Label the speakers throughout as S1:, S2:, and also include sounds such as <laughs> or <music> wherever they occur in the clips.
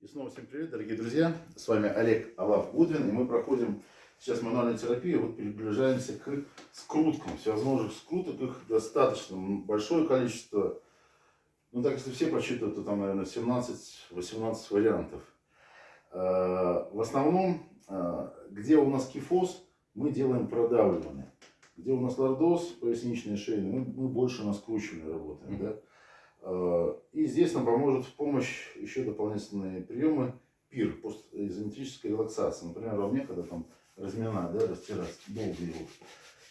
S1: И снова всем привет, дорогие друзья. С вами Олег Алав Гудвин, и мы проходим сейчас мануальную терапию. Вот приближаемся к скруткам. Всевозможных скруток, их достаточно большое количество. Ну так, если все посчитают, то там, наверное, 17-18 вариантов. Э, в основном, э, где у нас кифоз, мы делаем продавливание. Где у нас лордоз, поясничные шейные, мы, мы больше на скручивании работаем. Да? Э, и здесь нам поможет в помощь еще дополнительные приемы ПИР, постизометрическая релаксация. Например, во мне, когда там разминать, да, растирать, долго его,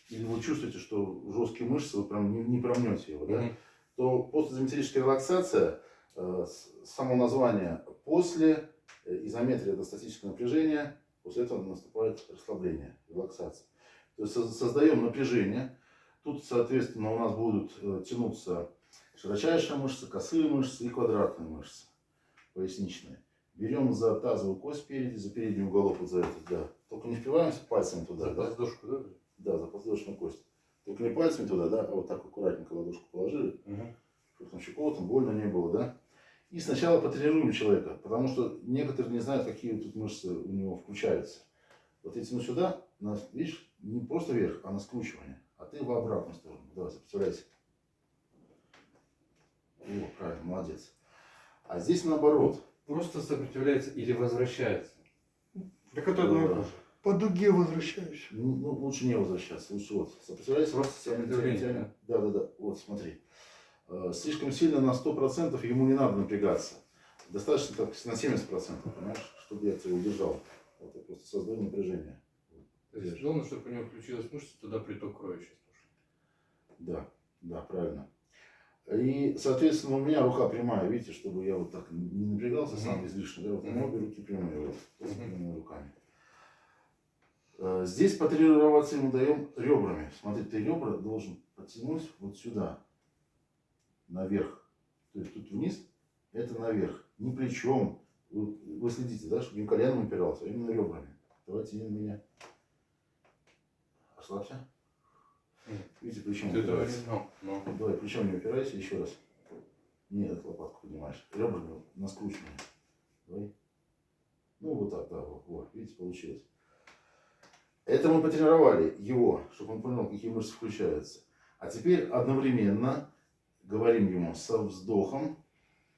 S1: или вы чувствуете, что жесткие мышцы, вы прям не, не промнете его, да, то постизометрическая релаксация, э, само название, после э, изометрии это статическое напряжение, после этого наступает расслабление, релаксация. То есть создаем напряжение, тут, соответственно, у нас будут тянуться Широчайшая мышца, косые мышцы и квадратные мышцы, поясничные. Берем за тазовую кость спереди, за передний уголок вот за этот, да. Только не впиваемся пальцами туда,
S2: за
S1: да?
S2: подвздошку, да?
S1: Да, за подвздошную кость. Только не пальцами туда, да, а вот так аккуратненько ладошку положили,
S2: Угу.
S1: чтобы там щекотно, больно не было, да. И сначала потренируем человека, потому что некоторые не знают, какие тут мышцы у него включаются. Вот я тяну сюда, на, видишь, не просто вверх, а на скручивание. А ты в обратную сторону. Давай, сопротивляйся. О, правильно, молодец. А здесь наоборот.
S2: Просто сопротивляется или возвращается.
S3: Так это одно и то же. По дуге возвращаюсь.
S1: Ну, ну, лучше не возвращаться. Лучше вот. Тянем, тянем,
S2: сопротивление,
S1: тянем. Да, да, да. Вот, смотри. Э, Слишком сильно на 100% ему не надо напрягаться. Достаточно так на 70%, понимаешь, чтобы я тебя удержал. Вот я просто создаю напряжение.
S2: То есть главное, чтобы у него включилась мышца, туда приток крови сейчас пошел.
S1: Да, да, правильно. И, соответственно, у меня рука прямая, видите, чтобы я вот так не напрягался сам излишне. Да, вот меня
S2: Мгм.
S1: обе руки прямые, вот,
S2: Мгм.
S1: прямыми руками. Э, Здесь потренироваться ему даем ребрами. Смотри, ты ребра должен подтянуть вот сюда, наверх. То есть тут вниз, это наверх. Не плечом. Вы, вы следите, да, чтобы не коленом упирался, а именно ребрами. Давайте меня. Расслабься. Видите, плечом
S2: Ты этого
S1: упирается.
S2: не знал. но-
S1: Давай, плечом не упирайся, еще раз. Нет, лопатку поднимаешь. Ребрами на скручивание. Давай. Ну, вот так, да, вот, вот, видите, получилось. Это мы потренировали его, чтобы он понял, какие мышцы включаются. А теперь одновременно говорим ему со вздохом.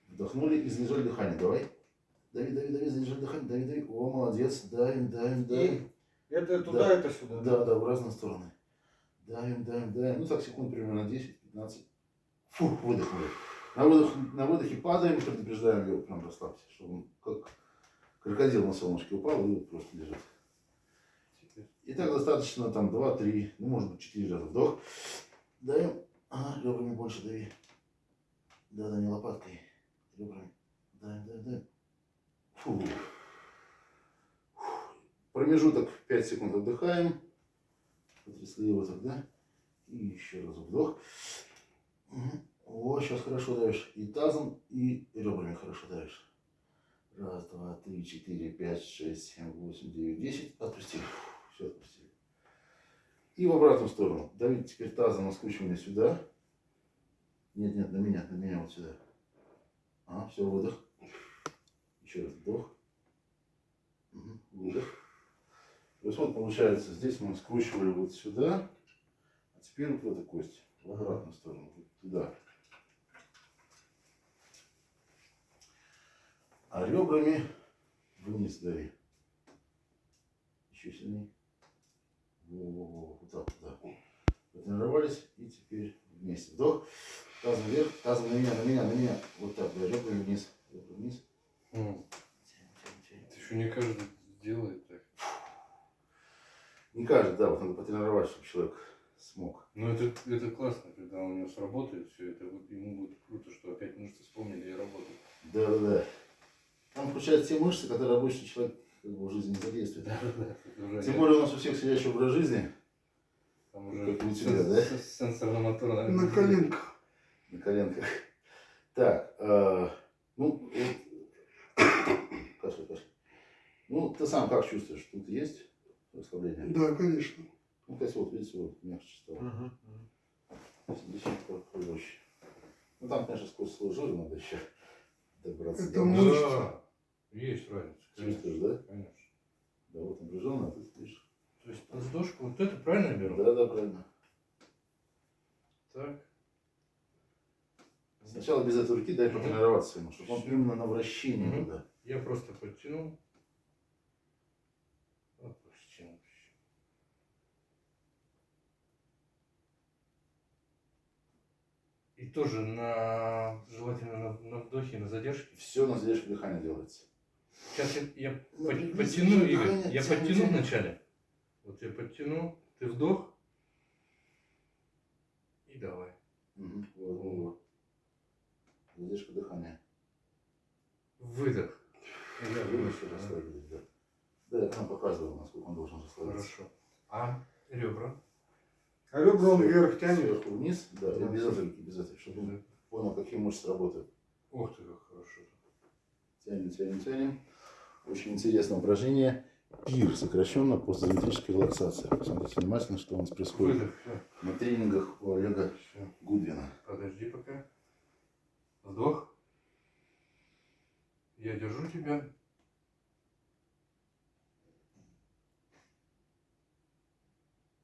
S1: Вдохнули и задержали дыхание. Давай. Дави, дави, дави, задержали дыхание. Дави, дави. О, молодец. Давим, давим, давим.
S3: Это туда,
S1: Да.
S3: это сюда.
S1: Да, да, в разные стороны. Давим, давим, давим. Ну так секунд примерно 10-15. Фух, выдохнули. На, выдох, на выдохе падаем, предупреждаем его, прям расслабься, чтобы он как крокодил на солнышке упал и просто лежит. И так достаточно там 2-3, ну может быть 4 раза вдох. Даем. Ага, ребрами больше дави. Да, да, не лопаткой. Ребрами. Даем, даем, даем. Фу. Промежуток 5 секунд отдыхаем. Потрясли его тогда. И еще раз вдох. О, сейчас хорошо давишь. И тазом, и ребрами хорошо давишь. Раз, два, три, четыре, пять, шесть, семь, восемь, девять, десять. Отпустили. Все отпустили. И в обратную сторону. Давить теперь тазом на скручивание сюда. Нет, нет, на меня, на меня вот сюда. А, все, выдох. Еще раз вдох. Выдох. То есть вот получается, здесь мы скручивали вот сюда, а теперь вот эту кость, в обратную сторону, вот туда. А ребрами вниз дави. Еще сильнее. Во-во-во, вот так, да. Потренировались, и теперь вместе. Вдох, тазом вверх, тазом на меня, на меня, на меня. Вот так, да, ребрами вниз, ребра вниз.
S2: М.
S1: Тянем, тянем, тянем.
S2: Это еще не каждый делает так.
S1: Не каждый, да, вот надо потренировать, чтобы человек смог.
S2: Но это, это классно, когда у него сработает все это, вот ему будет круто, что опять мышцы вспомнили и работают.
S1: Да, да, да. Там включаются те мышцы, которые обычный человек как бы, в жизни не задействует. Тем более у нас у всех сидящий образ жизни
S2: Там уже
S1: как у тебя, да?
S2: сенсорно-моторно.
S3: На коленках.
S1: на коленках. Так, э, ну, вот, кашляй, кашляй. Ну, ты сам как чувствуешь? Тут есть расслабление?
S3: Да, конечно.
S1: Ну, то есть вот, видите, вот мягче стало. Здесь проще. Ну, там, конечно, сквозь слой жира надо еще добраться.
S3: Это
S1: до
S3: мышцы.
S1: мышц.
S2: Да. Есть разница.
S1: Чувствуешь,
S2: конечно,
S1: да?
S2: Конечно.
S1: Да, вот напряженно, а тут видишь.
S2: То есть подвздошку вот это правильно я беру?
S1: Да, да, правильно.
S2: Так.
S1: Сначала без этой руки дай
S2: Мгм.
S1: потренироваться ему, чтобы он именно на вращении
S2: Мгм.
S1: туда.
S2: Я просто подтянул. Опустил. И тоже на желательно на, на вдохе, на задержке.
S1: Все на задержке дыхания делается.
S2: Сейчас я, я
S1: Ну,
S2: под- подтяну,
S1: дыхание
S2: Игорь. Я
S1: тянет,
S2: подтяну
S1: тянет.
S2: вначале. Вот я подтяну, ты вдох. И давай.
S1: Мгм. Вот, вот. Задержка дыхания.
S2: Выдох. Я
S1: Вы
S2: выдох,
S1: еще
S2: да.
S1: расслабились, да. Да, я там показывал, насколько он должен расслабиться.
S2: Хорошо. А ребра?
S3: А ребра он вверх тянет.
S1: Сверху вниз, да, без руки, без этой, чтобы он понял, какие мышцы работают.
S2: Ух ты, как хорошо.
S1: Тянем, тянем, тянем. Очень интересное упражнение. ПИР, сокращенно постизометрическая релаксация. Посмотрите внимательно, что у нас происходит
S2: Выдох.
S1: На тренингах у Олега
S2: Всё.
S1: Гудвина.
S2: Подожди пока. Вдох. Я держу тебя.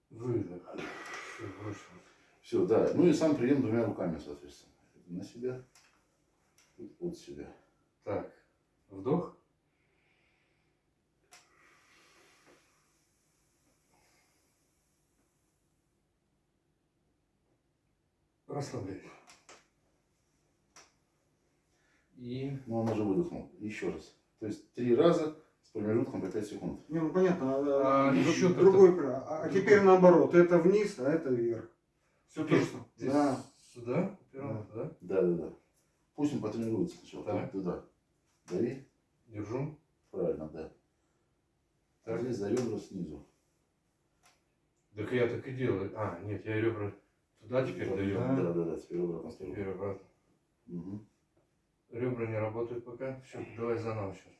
S2: Выдох.
S1: Все, да. Ну и сам прием двумя руками, соответственно. На себя, и от себя.
S2: Так. Вдох. Расслабляйся. И
S1: Ну, он уже выдохнул. Еще раз. То есть три раза с промежутком по 5 секунд.
S3: Не, ну понятно. А,
S2: А, ещё как-то-
S3: другой пра- А, а теперь наоборот. Это вниз, а это вверх. Все точно.
S2: ты
S1: Да.
S2: сюда упирал, да?
S1: Да, да, да. Пусть он потренируется сначала.
S2: Так.
S1: Туда. Дави.
S2: Держу.
S1: Правильно, да.
S2: Так.
S1: здесь за ребра снизу.
S2: Так я так и делаю. А, нет, я ребра туда теперь даю.
S1: Да, да, да, да. Теперь обратно.
S2: Теперь обратно.
S1: Мгм.
S2: Ребра не работают пока. Все, давай заново сейчас.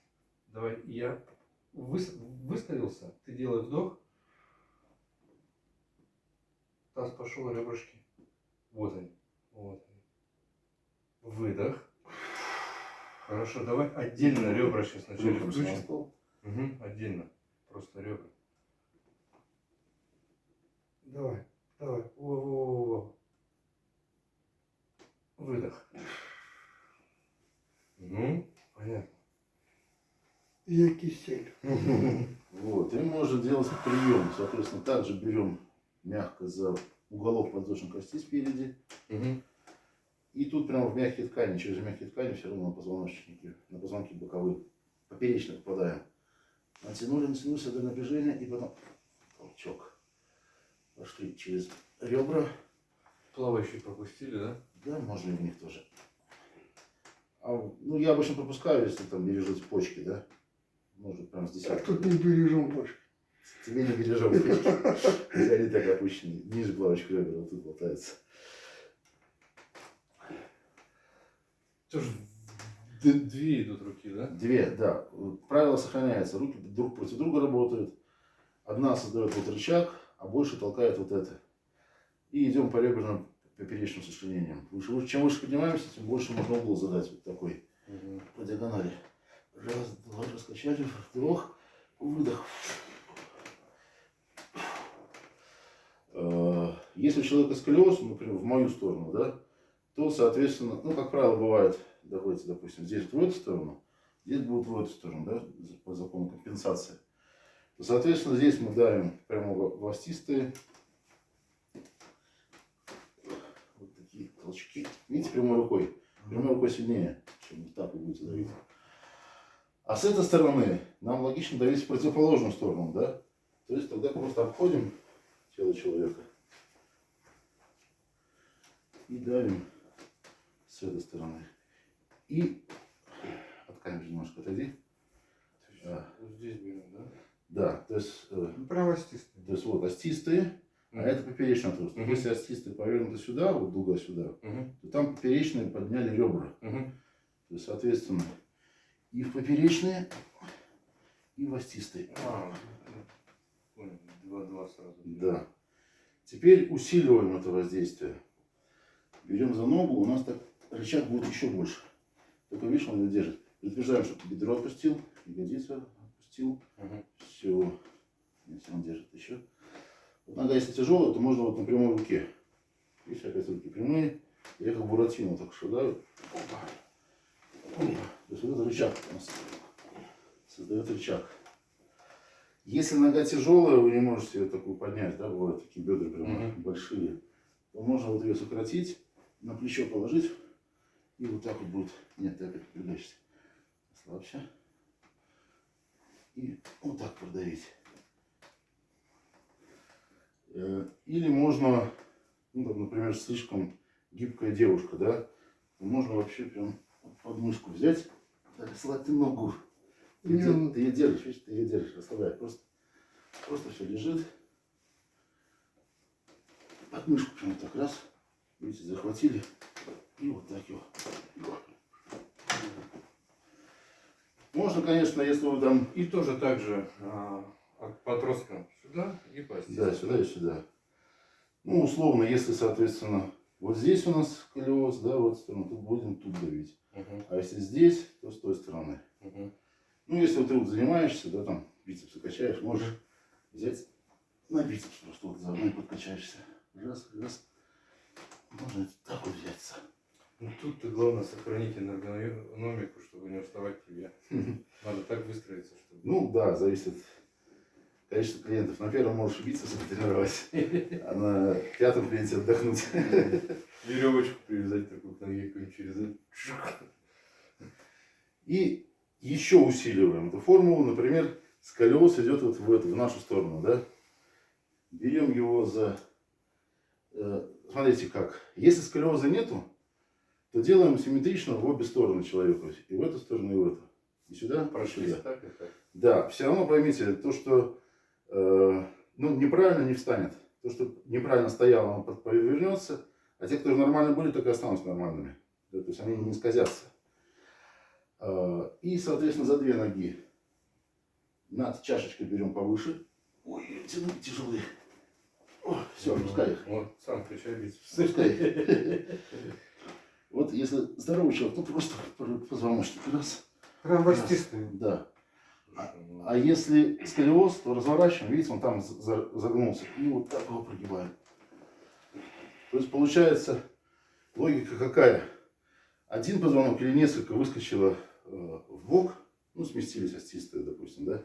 S2: Давай, я выс- выставился, ты делай вдох. Таз пошел, ребрышки. Вот они. Вот они. Выдох. Хорошо, давай отдельно ребра сейчас вначале
S1: Рухнемся на
S2: включим. Угу, отдельно. Просто ребра. Давай, давай. Во-во-во. Выдох. Ну, понятно.
S3: Я кисель. <laughs>
S1: Вот. И можно делать прием. Соответственно, также берем мягко за уголок подвздошной кости спереди.
S2: Угу.
S1: И тут прямо в мягкие ткани, через мягкие ткани все равно на позвоночнике, на позвонки боковые, поперечно попадаем. Натянули, натянули до напряжения и потом толчок. Пошли через ребра.
S2: Плавающие пропустили, да?
S1: Да, можно и в них тоже. А, ну, я обычно пропускаю, если там бережете почки, да. Может, прям с десятки.
S3: тут не бережем больше.
S1: Тебе не бережем почки. Они так опущены. Ниже плавочка ребра, вот тут болтается.
S2: Тоже две идут руки, да?
S1: Две, да. Правило сохраняется. Руки друг против друга работают. Одна создает вот рычаг, а больше толкает вот это. И идем по реберным поперечным сочленениям. Выше, выше- чем выше поднимаемся, тем больше можно угол задать. Вот такой по диагонали. Раз, два, раскачали, вдох, выдох. Э, Если у человека сколиоз, например, в мою сторону, да, то, соответственно, ну, как правило, бывает, давайте, допустим, здесь в эту сторону, здесь будет в эту сторону, да, по закону компенсации. Соответственно, здесь мы давим прямо властистые. Вот такие толчки. Видите, прямой рукой. Прямой рукой сильнее, чем вот так вы будете давить. А с этой стороны нам логично давить в противоположную сторону, да? То есть тогда просто обходим тело человека и давим с этой стороны. И от камеры немножко отойди.
S2: Вот здесь берем, да?
S1: Да, то есть, э,
S3: Ну, Прям остистый.
S1: то есть вот остистые, а это поперечный отросток.
S2: Мгм.
S1: Если остистые повернуты сюда, вот дуга сюда,
S2: Угу.
S1: то там поперечные подняли ребра.
S2: Угу.
S1: То есть, соответственно, и в поперечные, и в остистые.
S2: А, ну, понял. Два-два сразу.
S1: Да. Теперь усиливаем это воздействие. Берем за ногу, у нас так рычаг будет еще больше. Только видишь, он его держит. Предупреждаем, чтобы бедро отпустил, ягодицу отпустил.
S2: Мгм.
S1: Все. Если он держит еще. Вот нога, если тяжелая, то можно вот на прямой руке. Видишь, опять руки прямые. Я как буратино так шагаю. Опа. Опа. То есть вот этот рычаг у нас создает рычаг. Если нога тяжелая, вы не можете ее такую поднять, да, бывают такие бедра прям
S2: Мгм.
S1: большие, то можно вот ее сократить, на плечо положить, и вот так вот будет. Нет, ты опять напрягаешься. Слабше. И вот так продавить. Э, Или можно, ну, там, например, слишком гибкая девушка, да, можно вообще прям подмышку взять, так, слать ты ногу. Ты, де-
S3: ну-
S1: ты ее держишь, видишь, ты ее держишь, расслабляй. Просто, просто все лежит. Подмышку прям вот так раз. Видите, захватили. И вот так его. Можно, конечно, если вы там
S2: И тоже так же а, от подросткам сюда и по
S1: Да, сюда и сюда. Ну, условно, если, соответственно, вот здесь у нас сколиоз, да, вот сторону, тут будем тут давить.
S2: Мгм,
S1: А если здесь, то с той стороны.
S2: мгм.
S1: Ну, если вот ты вот занимаешься, да, там, бицепсы качаешь, можешь взять на бицепс просто вот заодно и подкачаешься. Раз, раз. Можно так вот взяться.
S2: Ну тут-то главное сохранить эргономику, чтобы не уставать тебе. <laughs> Надо так выстроиться, чтобы...
S1: Ну, да, зависит от количества клиентов. На первом можешь бицепсы потренировать, а на пятом клиенте отдохнуть. <laughs>
S2: Веревочку привязать такую к ноге через.
S1: И еще усиливаем эту формулу. Например, сколиоз идет вот в, эту, в нашу сторону, да? Берем его за... э, смотрите как. Если сколиоза нету, то делаем симметрично в обе стороны человеку. И в эту сторону, и в эту. И сюда, и
S2: Прошлись
S1: сюда.
S2: так и так.
S1: Да, все равно поймите, то, что э, ну, неправильно не встанет. То, что неправильно стояло, под- повернется. А те, кто нормально были, так и останутся нормальными. Да, то есть они не скользятся. Э, и, соответственно, за две ноги над чашечкой берем повыше. Ой, ноги тяжелые. все, отпускай их.
S2: Вот, сам качай бицепс.
S1: Пускай. <laughs> Вот если здоровый человек, то просто позвоночник раз.
S3: Прям
S1: раз. Да.
S2: Ну,
S1: А если сколиоз, то разворачиваем, видите, он там за- за- загнулся. И вот так его прогибаем. То есть получается логика какая? Один позвонок или несколько выскочило э, в бок, ну, сместились остистые, допустим, да,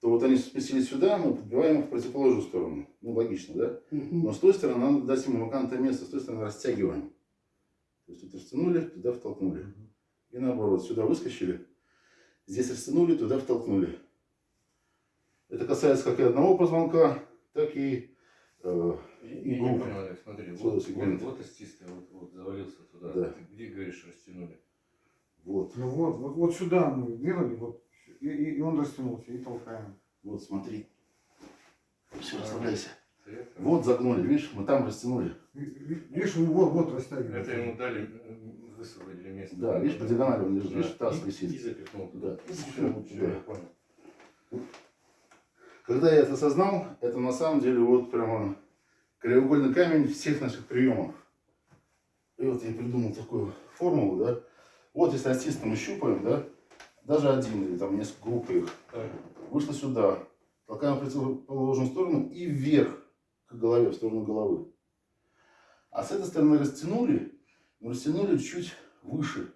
S1: то вот они сместились сюда, мы подбиваем их в противоположную сторону. Ну, логично, да? Но с той стороны надо дать ему вакантное место, с той стороны растягиваем. То есть тут растянули, туда втолкнули. И наоборот, сюда выскочили, здесь растянули, туда втолкнули. Это касается как и одного позвонка, так и э, и
S2: не
S1: группы.
S2: понял, Олег, смотри, вот, вот, вот остистый, вот, вот завалился туда.
S1: Да.
S2: Ты где, говоришь, растянули?
S1: вот,
S3: Ну вот, вот, вот сюда мы сделали, вот, и, и- и он растянулся, и толкаем.
S1: вот, смотри. Все, расслабляйся. Вот загнули, видишь, мы там растянули.
S3: Ви- ви- Видишь, вот, вот растягивается.
S2: Это ему дали, высвободили место.
S1: Да, видишь, по диагонали он лежит,
S2: Да.
S1: видишь, таз
S2: И-
S1: висит.
S2: И запихнул туда.
S1: Да.
S2: Все,
S1: да.
S2: я понял.
S1: Когда я это осознал, это на самом деле вот прямо краеугольный камень всех наших приемов. И вот я придумал такую формулу, да. Вот если артиста мы щупаем, да, даже один или там несколько групп их,
S2: Так,
S1: вышло сюда, толкаем в противоположную сторону и вверх к голове, в сторону головы. А с этой стороны растянули, но растянули чуть выше,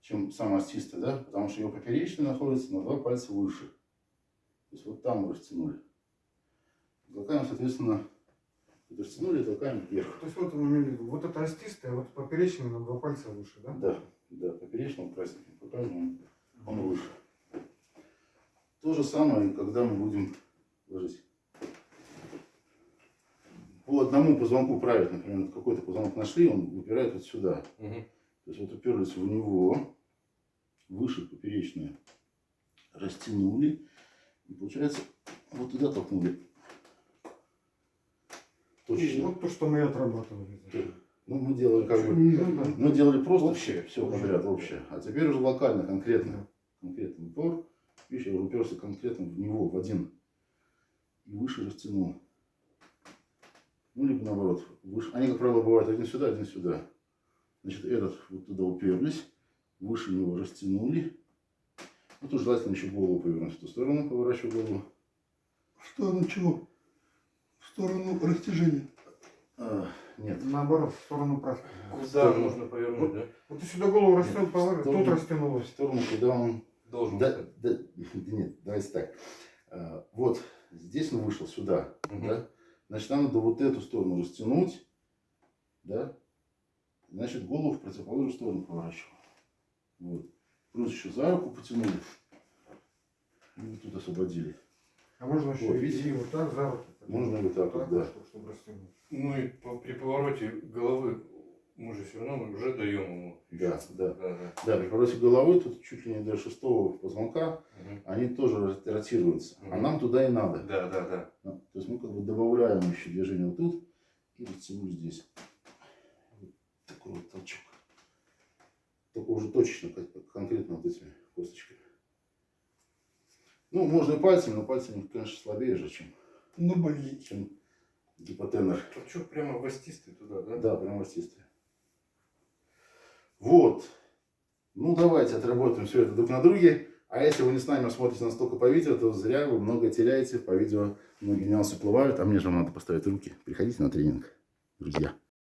S1: чем сам артист, да, потому что его поперечный находится на два пальца выше. То есть вот там мы растянули. Толкаем, соответственно, растянули, толкаем вверх.
S3: То есть вот в виду, вот это остистое, вот поперечный на два пальца выше, да?
S1: Да, да, поперечного красненьким показываем, он выше. То же самое, когда мы будем ложить. По одному позвонку править, например, вот какой-то позвонок нашли, он выпирает вот сюда.
S2: мгм.
S1: То есть вот уперлись в него, выше поперечное, растянули, и получается вот туда толкнули. Точно.
S3: Вот то, что мы и отрабатывали.
S1: Ну, мы делали как бы
S3: Ну, да.
S1: Мы делали просто
S3: Общее.
S1: все, все подряд, общее. А теперь уже локально, конкретно. Конкретный упор. Видишь, я уперся конкретно в него, в один. И выше растянул. Ну, либо наоборот. Выше. Они, как правило, бывают один сюда, один сюда. Значит, этот вот туда уперлись. выше него растянули. Ну, тут желательно еще голову повернуть в ту сторону, поворачиваю голову.
S4: В сторону чего? В сторону растяжения.
S1: А, нет,
S3: Наоборот, в сторону праска.
S2: Куда
S1: сторону.
S2: нужно повернуть, да?
S3: Вот ты сюда голову растянул,
S1: в
S3: положил, тут
S1: сторону. в
S3: растянулось.
S1: сторону, куда он...
S2: Должен
S1: Да, да, <laughs> да нет, давайте так. А, вот здесь он вышел сюда,
S2: Мгм.
S1: да? Значит, нам надо вот эту сторону растянуть, да? Значит, голову в противоположную сторону поворачиваем. Вот. Плюс еще за руку потянули. И тут освободили.
S3: А можно еще
S1: Вот,
S3: и вот так за руку.
S1: Можно вот так вот, да.
S3: чтобы, чтобы растянуть.
S2: Ну и по- при повороте головы мы же все равно уже даем ему.
S1: Да, да.
S2: Да, да.
S1: Да, при повороте головой тут чуть ли не до шестого позвонка
S2: Мгм.
S1: они тоже рот- ротируются. А
S2: Мгм.
S1: нам туда и надо.
S2: Да, да, да.
S1: Ну, То есть мы как бы добавляем еще движение вот тут и растянул здесь. Вот такой вот толчок. Только уже точечно, как- конкретно вот этими косточками. Ну, можно и пальцами, но пальцами, конечно, слабее же, чем,
S4: Но больнее.
S1: чем гипотенер.
S2: Толчок прямо властистый туда, да?
S1: Да, прям естественно. Вот. Ну, давайте отработаем все это друг на друге. А если вы не с нами смотрите нас только по видео, то зря вы много теряете. По видео многие нюансы уплывают, а мне же вам надо поставить руки. Приходите на тренинг, друзья.